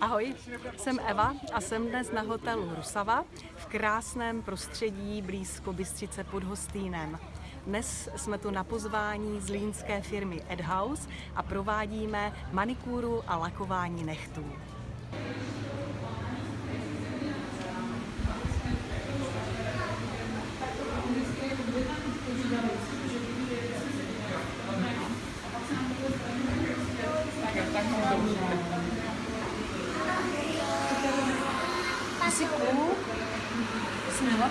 Ahoj, jsem Eva a jsem dnes na hotelu Rusava v krásném prostředí blízko Bystřice pod Hostýnem. Dnes jsme tu na pozvání línské firmy Edhouse a provádíme manikúru a lakování nechtů. akan menjadi semua